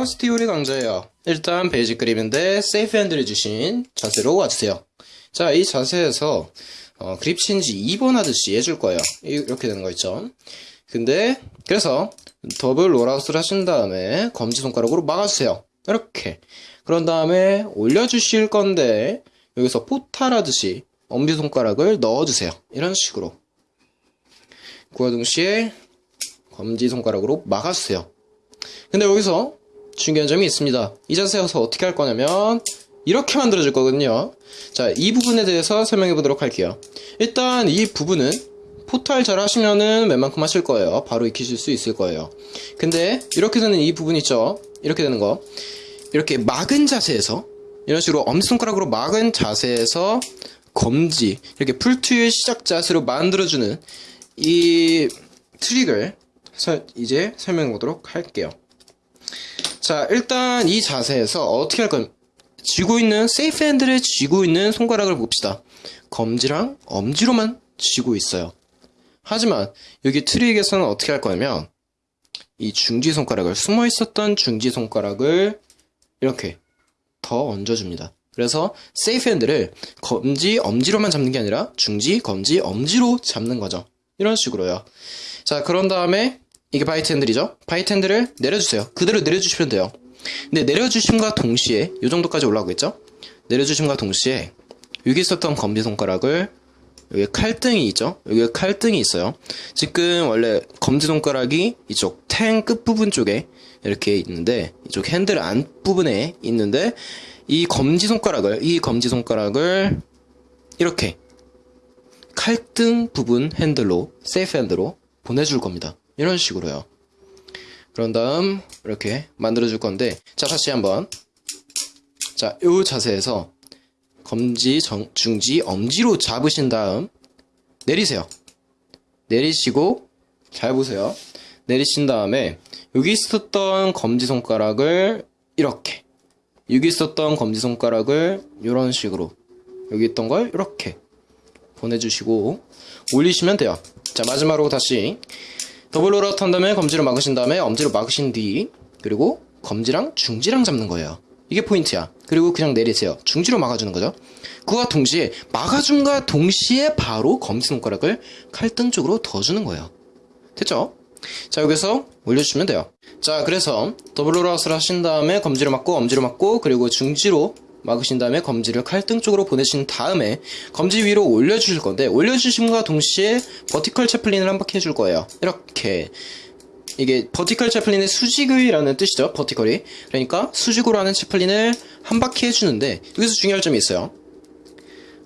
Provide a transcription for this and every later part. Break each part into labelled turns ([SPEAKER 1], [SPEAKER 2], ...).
[SPEAKER 1] Chaos Theory 강좌예요. 일단 basic 그립인데 safe 핸들을 쥐신 자세로 와주세요. 자, 이 자세에서 어, 그립 체인지 2번 하듯이 해줄 거예요. 이렇게 되는 거 있죠. 근데 그래서 더블 rollout을 하신 다음에 검지손가락으로 막아주세요. 이렇게. 그런 다음에 올려주실 건데 여기서 portal하듯이 엄지손가락을 넣어주세요. 이런 식으로. 그와 동시에 검지손가락으로 막아주세요. 근데 여기서 중요한 점이 있습니다. 이 자세에서 어떻게 할 거냐면 이렇게 만들어줄 거거든요. 자, 이 부분에 대해서 설명해 보도록 할게요. 일단 이 부분은 포탈 잘 하시면은 웬만큼 하실 거예요. 바로 익히실 수 있을 거예요. 근데 이렇게 되는 이 부분 있죠? 이렇게 되는 거. 이렇게 막은 자세에서 이런 식으로 엄지손가락으로 막은 자세에서 검지 이렇게 풀투의 시작 자세로 만들어주는 이 트릭을 서- 이제 설명해 보도록 할게요. 자, 일단 이 자세에서 어떻게 할 건, 쥐고 있는, 세이프 핸들에 쥐고 있는 손가락을 봅시다. 검지랑 엄지로만 쥐고 있어요. 하지만, 여기 트릭에서는 어떻게 할 거냐면, 이 중지 손가락을, 숨어 있었던 중지 손가락을 이렇게 더 얹어줍니다. 그래서 세이프 핸들을 검지, 엄지로만 잡는 게 아니라 중지, 검지, 엄지로 잡는 거죠. 이런 식으로요. 자, 그런 다음에 이게 bite 핸들이죠? bite 핸들을 내려주세요. 그대로 내려주시면 돼요. 근데 내려주심과 동시에 이 정도까지 올라오겠죠? 내려주심과 동시에 여기 있었던 검지손가락을 여기 칼등이 있죠? 여기 칼등이 있어요. 지금 원래 검지손가락이 이쪽 tang 끝부분 쪽에 이렇게 있는데 이쪽 핸들 안 부분에 있는데 이 검지손가락을 이 검지손가락을 이렇게 칼등 부분 핸들로 세이프 핸들로 보내줄 겁니다. 이런 식으로요. 그런 다음 이렇게 만들어 줄 건데 자 다시 한번 자요 자세에서 검지 정, 중지 엄지로 잡으신 다음 내리세요. 내리시고 잘 보세요. 내리신 다음에 여기 있었던 검지 손가락을 이렇게 여기 있었던 검지 손가락을 이런 식으로 여기 있던 걸 이렇게 보내주시고 올리시면 돼요. 자 마지막으로 다시 더블 rollout 한 다음에 검지로 막으신 다음에 엄지로 막으신 뒤 그리고 검지랑 중지랑 잡는 거예요. 이게 포인트야. 그리고 그냥 내리세요. 중지로 막아주는 거죠. 그와 동시에 막아줌과 동시에 바로 검지손가락을 칼등 쪽으로 더 주는 거예요. 됐죠? 자 여기서 올려주시면 돼요. 자 그래서 더블 rollout을 하신 다음에 검지로 막고 엄지로 막고 그리고 중지로 막으신 다음에 검지를 칼등 쪽으로 보내신 다음에 검지 위로 올려주실 건데 올려주심과 동시에 vertical chaplin을 한 바퀴 해줄 거예요. 이렇게 이게 vertical chaplin의 수직이라는 뜻이죠. vertical이 그러니까 수직으로 하는 chaplin을 한 바퀴 해주는데 여기서 중요할 점이 있어요.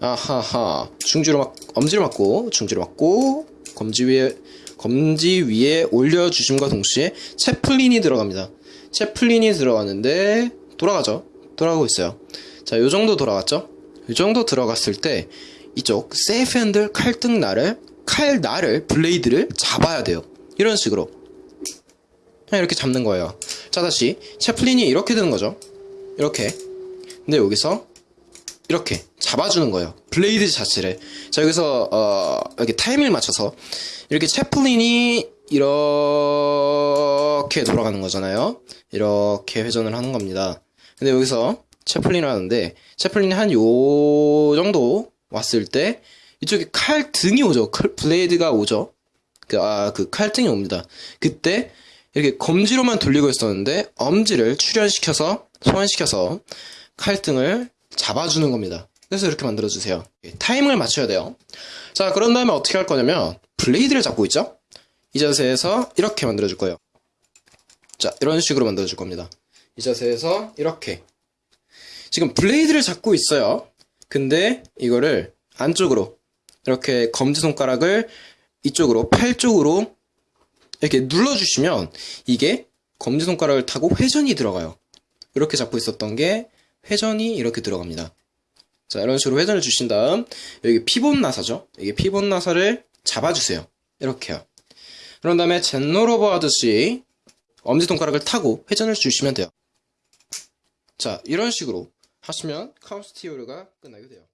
[SPEAKER 1] 아하하 중지로 막 엄지로 막고 중지로 막고 검지 위에 검지 위에 올려주심과 동시에 chaplin이 들어갑니다. chaplin이 들어가는데 돌아가죠. 돌아가고 있어요. 자, 요 정도 돌아갔죠? 요 정도 들어갔을 때 이쪽 safe 핸들 칼등 날을 칼 날을 blade를 잡아야 돼요. 이런 식으로 그냥 이렇게 잡는 거예요. 자, 다시 chaplin이 이렇게 되는 거죠. 이렇게. 근데 여기서 이렇게 잡아주는 거예요. blade 자체를. 자, 여기서, 어, 이렇게 타이밍을 맞춰서, 이렇게 chaplin이 이렇게 돌아가는 거잖아요. 이렇게 회전을 하는 겁니다. 근데 여기서 chaplin을 하는데, chaplin이 한 요 정도 왔을 때, 이쪽에 칼 등이 오죠. 칼, blade가 오죠. 그, 아, 그 칼등이 옵니다. 그때, 이렇게 검지로만 돌리고 있었는데, 엄지를 출현시켜서, 소환시켜서, 칼등을 잡아주는 겁니다. 그래서 이렇게 만들어주세요. 타이밍을 맞춰야 돼요. 자, 그런 다음에 어떻게 할 거냐면, 블레이드를 잡고 있죠? 이 자세에서 이렇게 만들어줄 거예요. 자, 이런 식으로 만들어줄 겁니다. 이 자세에서 이렇게. 지금 블레이드를 잡고 있어요. 근데 이거를 안쪽으로, 이렇게 검지손가락을 이쪽으로, 팔 쪽으로 이렇게 눌러주시면 이게 검지손가락을 타고 회전이 들어가요. 이렇게 잡고 있었던 게 회전이 이렇게 들어갑니다. 자, 이런 식으로 회전을 주신 다음, 여기 피봇 나사죠? 여기 피봇 나사를 잡아주세요. 이렇게요. 그런 다음에 젠로로버 하듯이 엄지손가락을 타고 회전을 주시면 돼요. 자, 이런 식으로 하시면 카우스 티오르가 끝나게 돼요.